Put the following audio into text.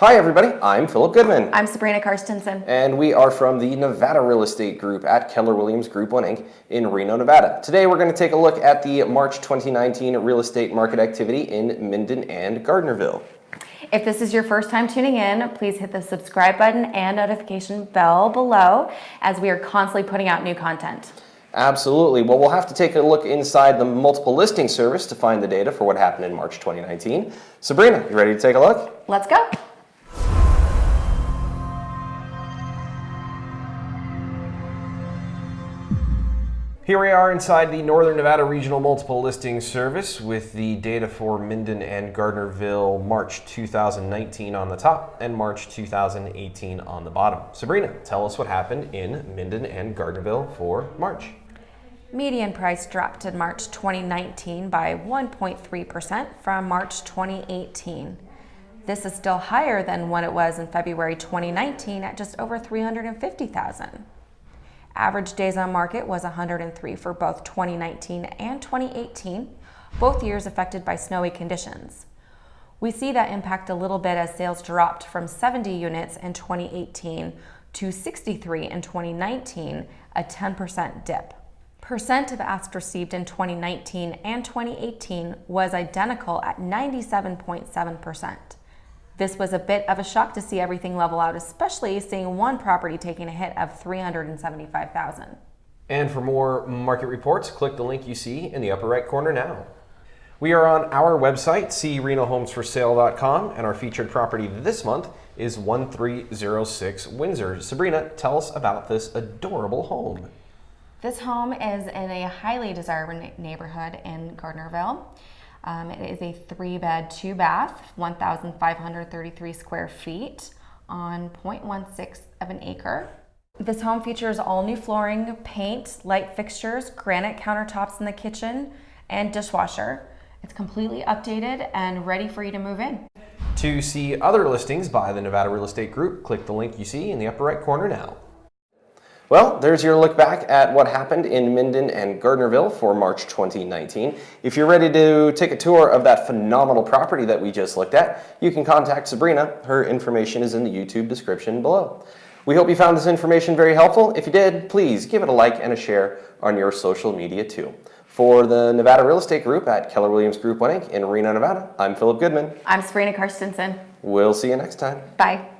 Hi, everybody. I'm Philip Goodman. I'm Sabrina Karstensen. And we are from the Nevada Real Estate Group at Keller Williams Group 1 Inc. in Reno, Nevada. Today, we're going to take a look at the March 2019 real estate market activity in Minden and Gardnerville. If this is your first time tuning in, please hit the subscribe button and notification bell below as we are constantly putting out new content. Absolutely. Well, we'll have to take a look inside the multiple listing service to find the data for what happened in March 2019. Sabrina, you ready to take a look? Let's go. Here we are inside the Northern Nevada Regional Multiple Listing Service with the data for Minden and Gardnerville March 2019 on the top and March 2018 on the bottom. Sabrina, tell us what happened in Minden and Gardnerville for March. Median price dropped in March 2019 by 1.3% from March 2018. This is still higher than what it was in February 2019 at just over 350,000. Average days on market was 103 for both 2019 and 2018, both years affected by snowy conditions. We see that impact a little bit as sales dropped from 70 units in 2018 to 63 in 2019, a 10% dip. Percent of asks received in 2019 and 2018 was identical at 97.7%. This was a bit of a shock to see everything level out, especially seeing one property taking a hit of 375,000. And for more market reports, click the link you see in the upper right corner now. We are on our website, crenohomesforsale.com, and our featured property this month is 1306 Windsor. Sabrina, tell us about this adorable home. This home is in a highly desirable neighborhood in Gardnerville. Um, it is a three bed, two bath, 1,533 square feet on 0.16 of an acre. This home features all new flooring, paint, light fixtures, granite countertops in the kitchen, and dishwasher. It's completely updated and ready for you to move in. To see other listings by the Nevada Real Estate Group, click the link you see in the upper right corner now. Well, there's your look back at what happened in Minden and Gardnerville for March 2019. If you're ready to take a tour of that phenomenal property that we just looked at, you can contact Sabrina. Her information is in the YouTube description below. We hope you found this information very helpful. If you did, please give it a like and a share on your social media too. For the Nevada Real Estate Group at Keller Williams Group 1 Inc. in Reno, Nevada, I'm Philip Goodman. I'm Sabrina Karstensen. We'll see you next time. Bye.